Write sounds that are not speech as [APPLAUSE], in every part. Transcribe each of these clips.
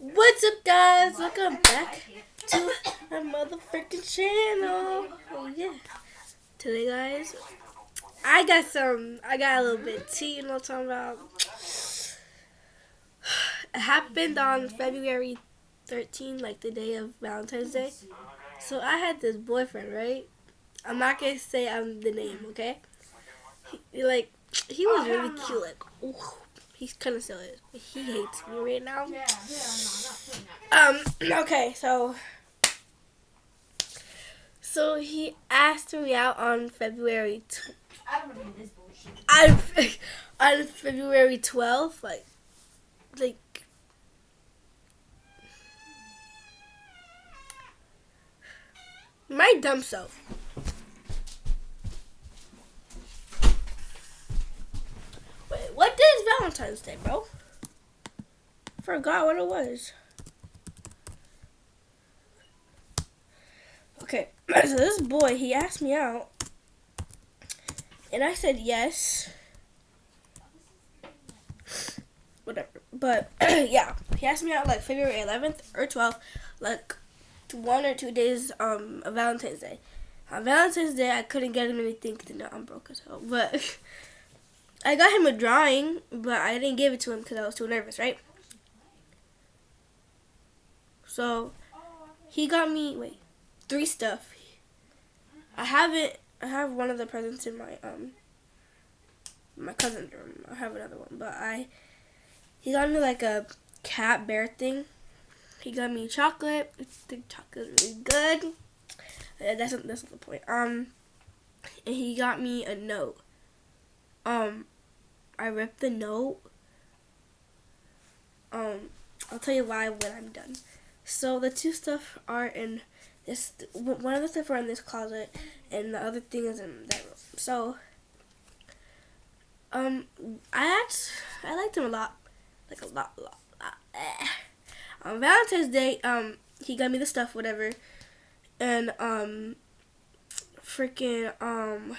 What's up, guys? Welcome back to my motherfucking channel. Oh yeah. Today, guys, I got some. I got a little bit of tea. You know what I'm talking about? It happened on February 13, like the day of Valentine's Day. So I had this boyfriend, right? I'm not gonna say I'm the name, okay? He, like he was really cute, like. Ooh He's kind of silly. He hates me right now. Yeah, yeah, um. [CLEARS THROAT] Okay, so. So he asked me out on February. Tw- I don't know this bullshit. On, [LAUGHS] on February twelfth, like, like. My dumb self. Valentine's Day, bro. Forgot what it was. Okay, [CLEARS THROAT] so this boy, he asked me out. And I said yes. [SNIFFS] Whatever. But, [CLEARS THROAT] yeah. He asked me out like February 11th or 12th. Like, one or two days um, Valentine's Day. On Valentine's Day, I couldn't get him anything because no, I'm broke as hell. But... [LAUGHS] I got him a drawing, but I didn't give it to him because I was too nervous, right? So he got me wait three stuff. I have it. I have one of the presents in my um my cousin's room. I have another one, but I he got me like a cat bear thing. He got me chocolate. The chocolate really good. Uh, that's not, that's not the point. Um, and he got me a note. Um, I ripped the note. Um, I'll tell you why when I'm done. So the two stuff are in this. One of the stuff are in this closet, and the other thing is in that room. So, um, I had I liked him a lot, like a lot, lot. lot. [SIGHS] On Valentine's Day, um, he got me the stuff, whatever, and um, freaking um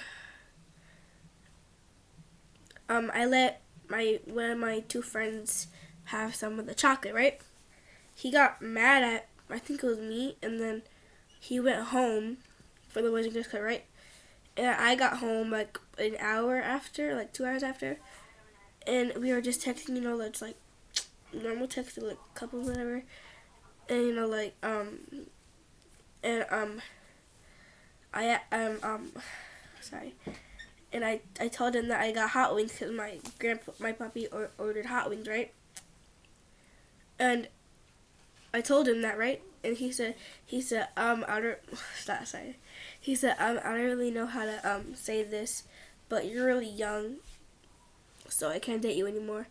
um, I let my one of my two friends have some of the chocolate, right? He got mad at I think it was me, and then he went home for the Wizard Cut, right? And I got home like an hour after, like two hours after, and we were just texting, you know, that's like normal texting, like couple whatever, and you know, like um, and um, I um um, sorry and I, I told him that I got hot wings because my grandpa my puppy or, ordered hot wings, right? And I told him that, right? And he said he said um I don't [LAUGHS] stop sorry. He said um I don't really know how to um say this, but you're really young, so I can't date you anymore.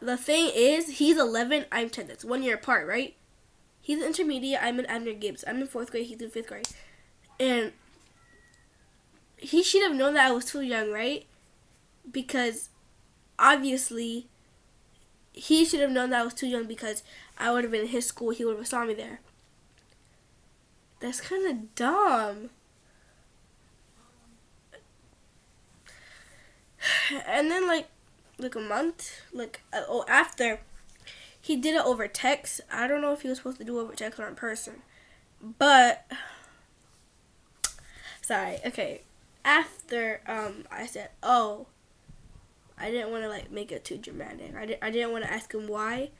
The thing is, he's 11, I'm 10. That's one year apart, right? He's intermediate. I'm in Abner Gibbs. I'm in fourth grade. He's in fifth grade, and he should have known that I was too young, right? Because obviously he should have known that I was too young because I would have been in his school. He would have saw me there. That's kind of dumb. [SIGHS] And then like like a month, like uh, oh after he did it over text. I don't know if he was supposed to do it over text or in person, but [SIGHS] sorry. Okay, after um, I said, "Oh, I didn't want to like make it too dramatic. I, di- I didn't want to ask him why."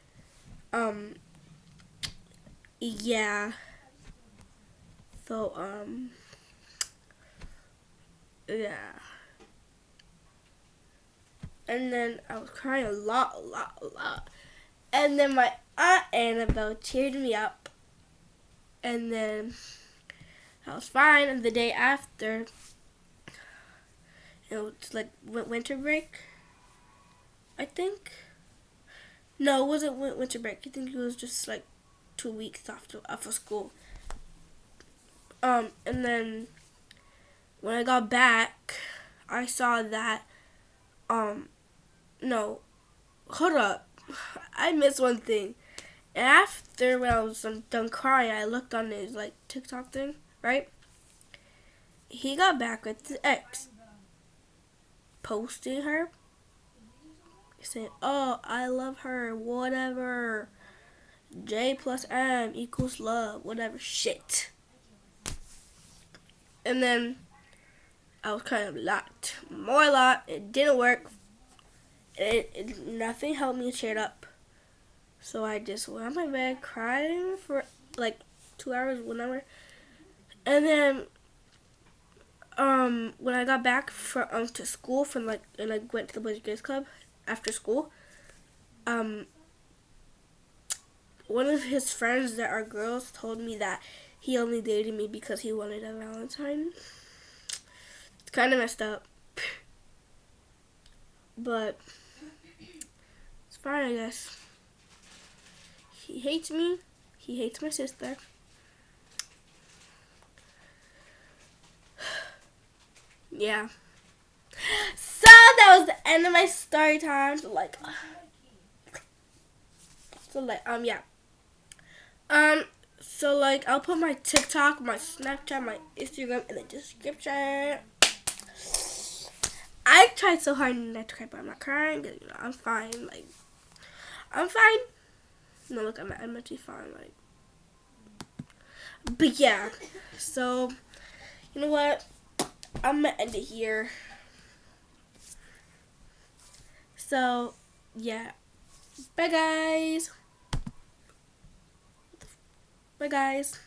Um, yeah. So um, yeah. And then I was crying a lot, a lot, a lot. And then my aunt Annabelle cheered me up. And then I was fine. And the day after, it was like winter break. I think. No, it wasn't winter break. I think it was just like two weeks after after school. Um, and then when I got back, I saw that. Um, no, hold up, I missed one thing. After when I was done crying, I looked on his like TikTok thing, right? He got back with his ex posting her saying, "Oh, I love her, whatever." J plus M equals love, whatever shit. And then I was kind of locked. More locked. It didn't work. It, it nothing helped me cheer up. So I just went on my bed crying for like two hours, hour. And then um when I got back for um to school from like and I went to the Boys Girls Club after school, um one of his friends that are girls told me that he only dated me because he wanted a Valentine. It's kind of messed up. But it's fine, I guess. He hates me. He hates my sister. Yeah. So that was the end of my story time. So like, so like, um, yeah. Um, so like, I'll put my TikTok, my Snapchat, my Instagram in the description. I tried so hard not to cry, but I'm not crying. Cause, you know, I'm fine. Like, I'm fine. No, look, I'm, I'm actually fine. Like, but yeah. So, you know what? I'm gonna end it here. So, yeah. Bye, guys. Bye, guys.